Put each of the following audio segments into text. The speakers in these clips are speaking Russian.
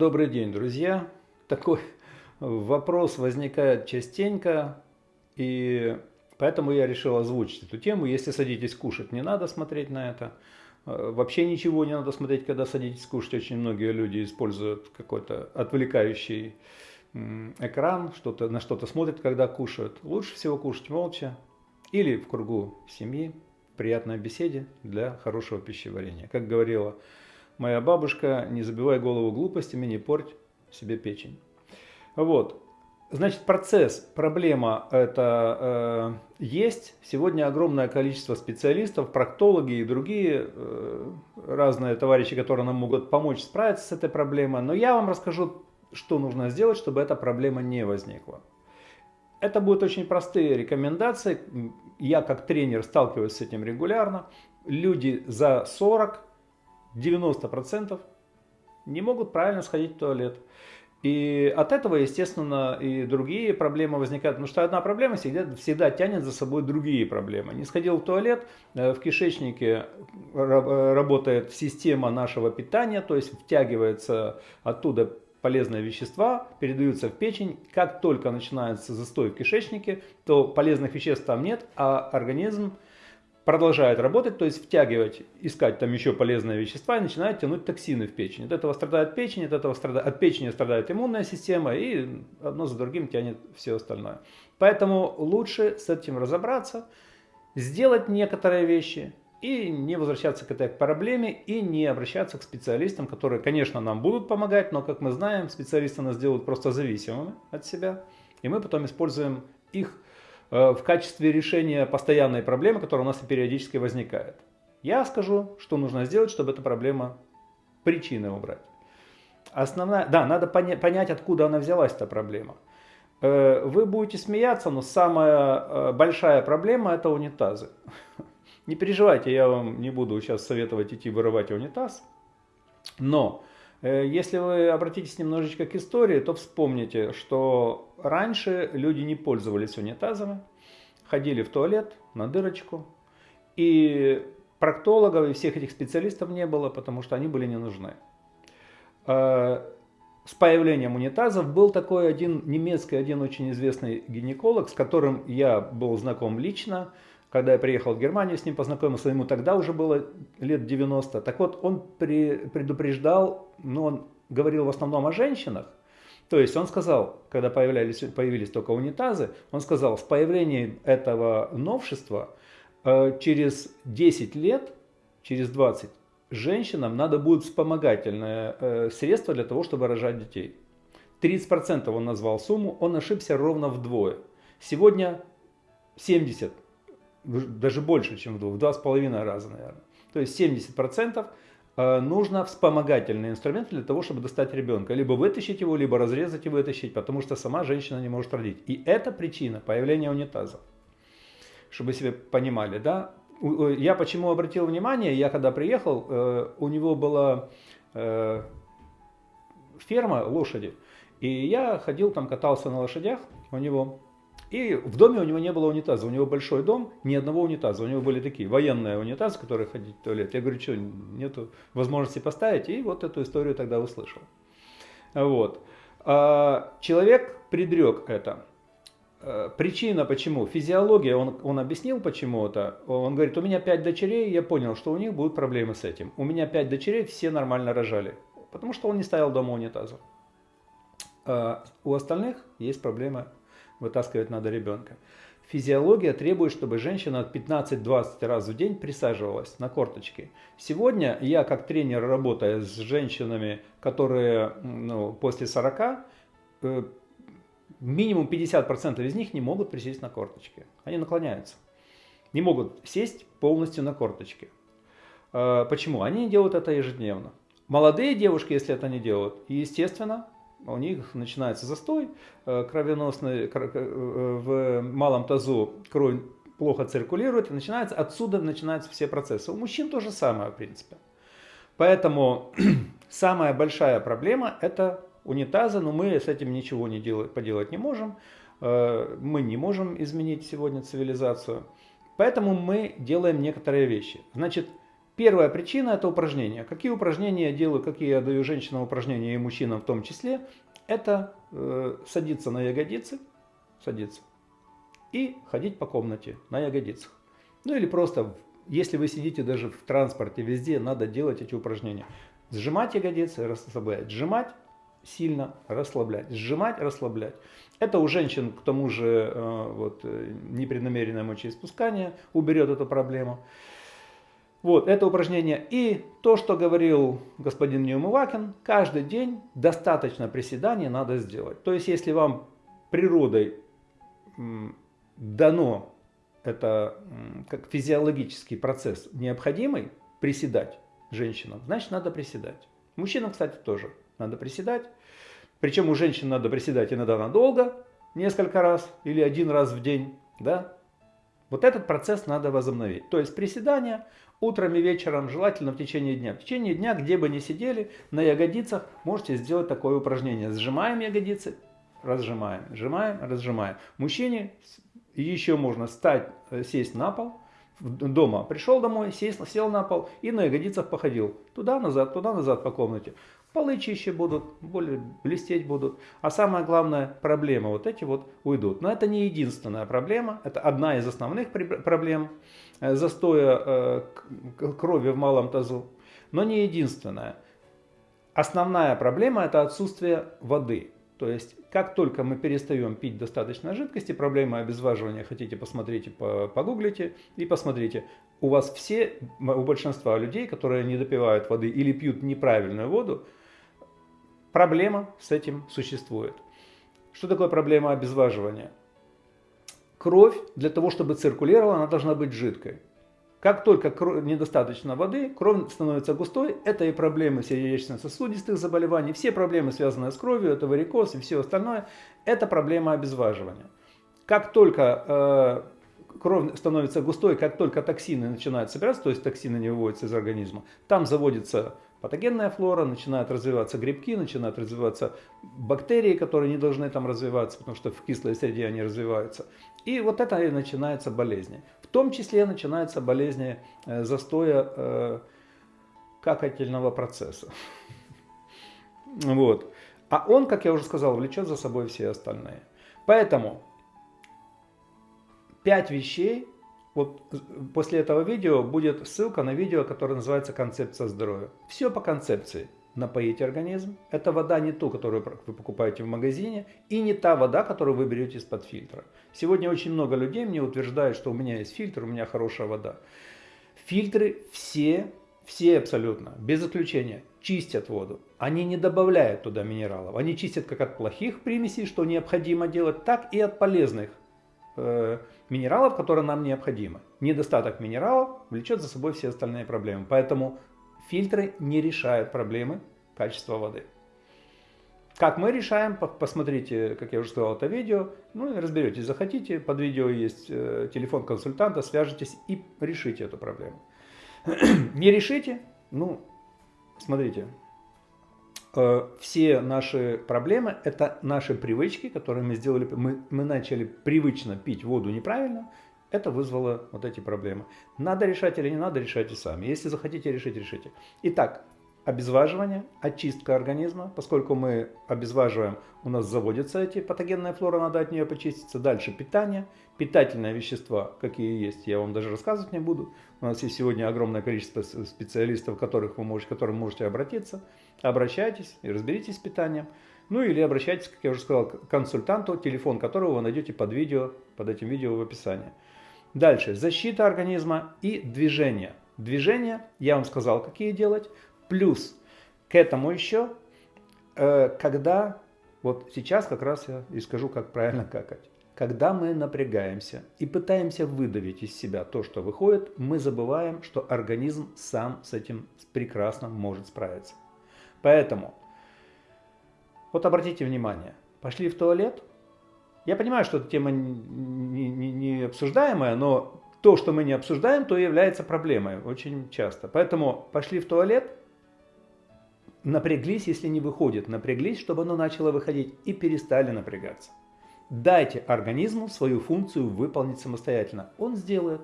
Добрый день, друзья. Такой вопрос возникает частенько, и поэтому я решил озвучить эту тему. Если садитесь кушать, не надо смотреть на это. Э, вообще ничего не надо смотреть, когда садитесь кушать. Очень многие люди используют какой-то отвлекающий экран, что -то, на что-то смотрят, когда кушают. Лучше всего кушать молча или в кругу семьи, приятной беседе для хорошего пищеварения. Как говорила моя бабушка, не забивай голову глупостями, не порть себе печень. Вот. Значит, процесс, проблема это э, есть. Сегодня огромное количество специалистов, проктологи и другие э, разные товарищи, которые нам могут помочь справиться с этой проблемой. Но я вам расскажу, что нужно сделать, чтобы эта проблема не возникла. Это будут очень простые рекомендации. Я как тренер сталкиваюсь с этим регулярно. Люди за 40 90% не могут правильно сходить в туалет. И от этого, естественно, и другие проблемы возникают. Потому что одна проблема всегда, всегда тянет за собой другие проблемы. Не сходил в туалет, э, в кишечнике э, работает система нашего питания, то есть втягивается оттуда полезные вещества, передаются в печень. Как только начинается застой в кишечнике, то полезных веществ там нет, а организм продолжает работать, то есть втягивать, искать там еще полезные вещества и начинает тянуть токсины в печень. От этого страдает печень, от, этого страдает, от печени страдает иммунная система и одно за другим тянет все остальное. Поэтому лучше с этим разобраться, сделать некоторые вещи и не возвращаться к этой проблеме и не обращаться к специалистам, которые, конечно, нам будут помогать, но, как мы знаем, специалисты нас делают просто зависимыми от себя, и мы потом используем их в качестве решения постоянной проблемы, которая у нас периодически возникает. Я скажу, что нужно сделать, чтобы эта проблема, причины убрать. Основная, да, надо понять, откуда она взялась, эта проблема. Э, вы будете смеяться, но самая э, большая проблема это унитазы. Не переживайте, я вам не буду сейчас советовать идти вырывать унитаз. Но если вы обратитесь немножечко к истории, то вспомните, что раньше люди не пользовались унитазами, ходили в туалет на дырочку, и проктологов и всех этих специалистов не было, потому что они были не нужны. Э, с появлением унитазов был такой один немецкий, один очень известный гинеколог, с которым я был знаком лично, когда я приехал в Германию, с ним познакомился, ему тогда уже было лет 90. Так вот, он предупреждал, ну, он говорил в основном о женщинах, то есть он сказал, когда появлялись, появились только унитазы, он сказал, с появлением этого новшества э, через 10 лет, через 20, женщинам надо будет вспомогательное э, средство для того, чтобы рожать детей. 30% он назвал сумму, он ошибся ровно вдвое. Сегодня 70, даже больше, чем в двух, в два с половиной раза, наверное. То есть 70% Э, нужно вспомогательный инструмент для того, чтобы достать ребенка. Либо вытащить его, либо разрезать и вытащить, потому что сама женщина не может родить. И это причина появления унитазов. Чтобы себе понимали, да? Я почему обратил внимание, я когда приехал, э, у него была э, ферма лошади, и я ходил там, катался на лошадях у него, и в доме у него не было унитаза. У него большой дом, ни одного унитаза. У него были такие военные унитазы, которые ходить в туалет. Я говорю, что, нету возможности поставить? И вот эту историю тогда услышал. Вот. А человек предрек это. А, причина почему? Физиология, он, он объяснил почему это. Он говорит, у меня пять дочерей, я понял, что у них будут проблемы с этим. У меня пять дочерей, все нормально рожали. Потому что он не ставил дома унитаза. А у остальных есть проблемы вытаскивать надо ребенка. Физиология требует, чтобы женщина 15-20 раз в день присаживалась на корточки. Сегодня я как тренер, работая с женщинами, которые ну, после 40, э, минимум 50% из них не могут присесть на корточки. Они наклоняются. Не могут сесть полностью на корточки. Э, почему? Они делают это ежедневно. Молодые девушки, если это не делают, естественно, у них начинается застой э, кровеносный, э, в малом тазу кровь плохо циркулирует, и начинается, отсюда начинаются все процессы. У мужчин то же самое, в принципе. Поэтому самая большая проблема – это унитазы, но мы с этим ничего не делать, поделать не можем. Э, мы не можем изменить сегодня цивилизацию. Поэтому мы делаем некоторые вещи. Значит, Первая причина – это упражнения. Какие упражнения я делаю, какие я даю женщинам упражнения и мужчинам в том числе, это э, садиться на ягодицы, садиться, и ходить по комнате на ягодицах. Ну или просто, если вы сидите даже в транспорте, везде, надо делать эти упражнения. Сжимать ягодицы, расслаблять, сжимать, сильно расслаблять, сжимать, расслаблять. Это у женщин, к тому же, э, вот, э, непреднамеренное мочеиспускание уберет эту проблему. Вот, это упражнение. И то, что говорил господин Неумывакин, каждый день достаточно приседаний надо сделать. То есть, если вам природой дано это как физиологический процесс необходимый приседать женщинам, значит надо приседать. Мужчинам, кстати, тоже надо приседать. Причем у женщин надо приседать иногда надолго, несколько раз или один раз в день. Да? Вот этот процесс надо возобновить. То есть приседания утром и вечером, желательно в течение дня. В течение дня, где бы ни сидели, на ягодицах можете сделать такое упражнение. Сжимаем ягодицы, разжимаем, сжимаем, разжимаем. Мужчине еще можно встать, э, сесть на пол, дома пришел домой, сел, сел на пол и на ягодицах походил. Туда-назад, туда-назад по комнате. Полы чище будут, более блестеть будут. А самая главная проблема, вот эти вот уйдут. Но это не единственная проблема, это одна из основных проблем застоя э, крови в малом тазу, но не единственная. Основная проблема это отсутствие воды. То есть, как только мы перестаем пить достаточно жидкости, проблема обезваживания, хотите, посмотрите, погуглите и посмотрите. У вас все, у большинства людей, которые не допивают воды или пьют неправильную воду, проблема с этим существует. Что такое проблема обезваживания? Кровь для того, чтобы циркулировала, она должна быть жидкой. Как только недостаточно воды, кровь становится густой, это и проблемы сердечно-сосудистых заболеваний, все проблемы, связанные с кровью, это варикоз и все остальное, это проблема обезваживания. Как только э, кровь становится густой, как только токсины начинают собираться, то есть токсины не выводятся из организма, там заводится патогенная флора, начинают развиваться грибки, начинают развиваться бактерии, которые не должны там развиваться, потому что в кислой среде они развиваются. И вот это и начинаются болезни. В том числе начинаются болезни э, застоя э, какательного процесса. Вот. А он, как я уже сказал, влечет за собой все остальные. Поэтому пять вещей, вот после этого видео будет ссылка на видео, которое называется «Концепция здоровья». Все по концепции напоить организм. Это вода не ту, которую вы покупаете в магазине, и не та вода, которую вы берете из-под фильтра. Сегодня очень много людей мне утверждают, что у меня есть фильтр, у меня хорошая вода. Фильтры все, все абсолютно, без исключения, чистят воду. Они не добавляют туда минералов. Они чистят как от плохих примесей, что необходимо делать, так и от полезных э, минералов, которые нам необходимы. Недостаток минералов влечет за собой все остальные проблемы. Поэтому фильтры не решают проблемы качества воды. Как мы решаем, посмотрите, как я уже сказал, это видео, ну и разберетесь, захотите, под видео есть э, телефон консультанта, свяжитесь и решите эту проблему. Не решите, ну, смотрите, все наши проблемы – это наши привычки, которые мы сделали, мы, мы начали привычно пить воду неправильно, это вызвало вот эти проблемы. Надо решать или не надо, решайте сами. Если захотите решить, решите. Итак, обезваживание, очистка организма. Поскольку мы обезваживаем, у нас заводятся эти патогенная флора, надо от нее почиститься. Дальше питание. Питательные вещества, какие есть, я вам даже рассказывать не буду. У нас есть сегодня огромное количество специалистов, которых вы можете, к которым можете обратиться. Обращайтесь и разберитесь с питанием. Ну или обращайтесь, как я уже сказал, к консультанту, телефон которого вы найдете под видео, под этим видео в описании. Дальше, защита организма и движение. Движение, я вам сказал, какие делать. Плюс к этому еще, э, когда, вот сейчас как раз я и скажу, как правильно какать. Когда мы напрягаемся и пытаемся выдавить из себя то, что выходит, мы забываем, что организм сам с этим прекрасно может справиться. Поэтому, вот обратите внимание, пошли в туалет, я понимаю, что эта тема не, не, не обсуждаемая, но то, что мы не обсуждаем, то является проблемой очень часто. Поэтому пошли в туалет, напряглись, если не выходит, напряглись, чтобы оно начало выходить, и перестали напрягаться. Дайте организму свою функцию выполнить самостоятельно. Он сделает.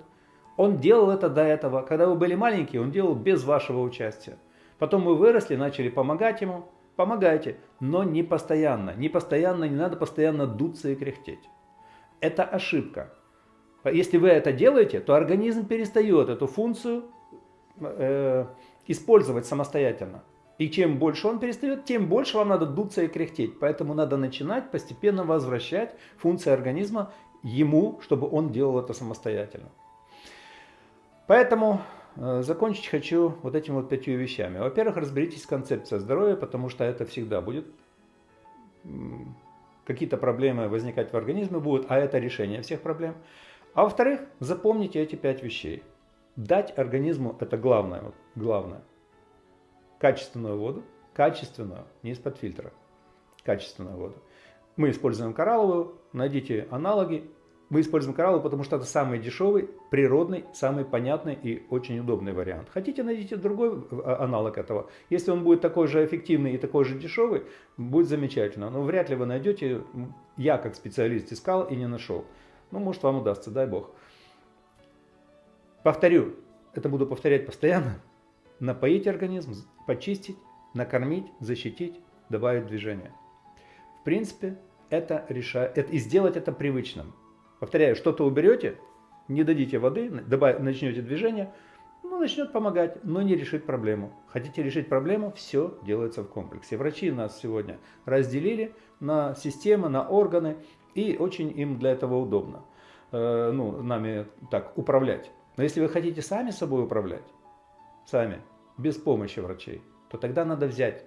Он делал это до этого. Когда вы были маленькие, он делал без вашего участия. Потом вы выросли, начали помогать ему. Помогайте, но не постоянно. Не постоянно, не надо постоянно дуться и кряхтеть. Это ошибка. Если вы это делаете, то организм перестает эту функцию э, использовать самостоятельно. И чем больше он перестает, тем больше вам надо дуться и кряхтеть. Поэтому надо начинать постепенно возвращать функции организма ему, чтобы он делал это самостоятельно. Поэтому э, закончить хочу вот этими вот пятью вещами. Во-первых, разберитесь с концепцией здоровья, потому что это всегда будет. Какие-то проблемы возникать в организме будут, а это решение всех проблем. А во-вторых, запомните эти пять вещей. Дать организму, это главное, вот, главное, качественную воду, качественную, не из-под фильтра, качественную воду. Мы используем коралловую, найдите аналоги, мы используем коралловую, потому что это самый дешевый, природный, самый понятный и очень удобный вариант. Хотите, найдите другой а, аналог этого. Если он будет такой же эффективный и такой же дешевый, будет замечательно. Но вряд ли вы найдете, я как специалист искал и не нашел. Ну, может вам удастся, дай бог. Повторю, это буду повторять постоянно. Напоить организм, почистить, накормить, защитить, добавить движение. В принципе, это решает, это, и сделать это привычным. Повторяю, что-то уберете, не дадите воды, добав, начнете движение, ну, начнет помогать, но не решит проблему. Хотите решить проблему, все делается в комплексе. Врачи нас сегодня разделили на системы, на органы, и очень им для этого удобно. Э, ну, нами так управлять. Но если вы хотите сами собой управлять, сами, без помощи врачей, то тогда надо взять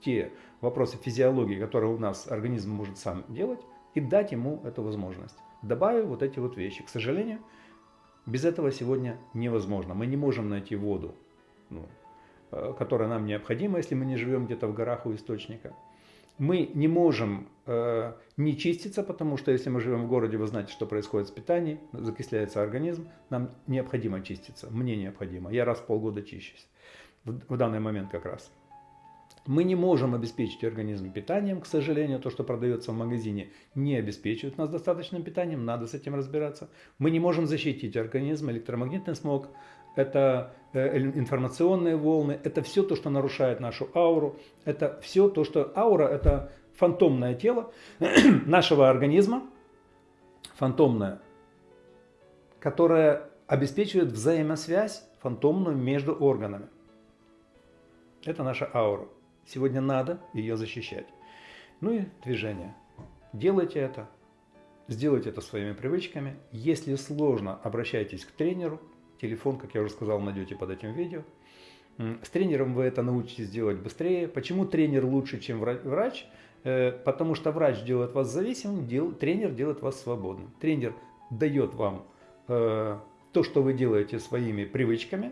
те вопросы физиологии, которые у нас организм может сам делать, и дать ему эту возможность. Добавив вот эти вот вещи. К сожалению, без этого сегодня невозможно. Мы не можем найти воду, ну, э, которая нам необходима, если мы не живем где-то в горах у источника. Мы не можем э, не чиститься, потому что если мы живем в городе, вы знаете, что происходит с питанием, закисляется организм, нам необходимо чиститься, мне необходимо. Я раз в полгода чищусь в, в данный момент как раз. Мы не можем обеспечить организм питанием, к сожалению, то, что продается в магазине, не обеспечивает нас достаточным питанием, надо с этим разбираться. Мы не можем защитить организм, электромагнитный смог, это э, информационные волны, это все то, что нарушает нашу ауру, это все то, что аура это фантомное тело нашего организма, фантомное, которое обеспечивает взаимосвязь фантомную между органами. Это наша аура. Сегодня надо ее защищать. Ну и движение. Делайте это. Сделайте это своими привычками. Если сложно, обращайтесь к тренеру. Телефон, как я уже сказал, найдете под этим видео. С тренером вы это научитесь делать быстрее. Почему тренер лучше, чем врач? Э, потому что врач делает вас зависимым, тренер делает вас свободным. Тренер дает вам э, то, что вы делаете своими привычками,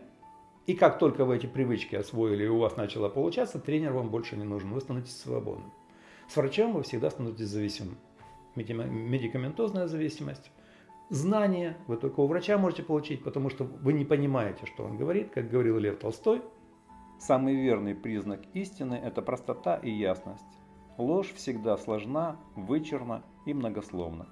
и как только вы эти привычки освоили и у вас начало получаться, тренер вам больше не нужен, вы становитесь свободным. С врачом вы всегда становитесь зависимым. Медикаментозная зависимость. Знания вы только у врача можете получить, потому что вы не понимаете, что он говорит. Как говорил Лев Толстой, самый верный признак истины – это простота и ясность. Ложь всегда сложна, вычурна и многословна.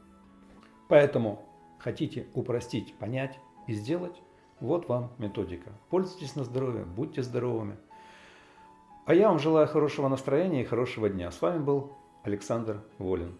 Поэтому хотите упростить, понять и сделать, вот вам методика. Пользуйтесь на здоровье, будьте здоровыми. А я вам желаю хорошего настроения и хорошего дня. С вами был Александр Волин.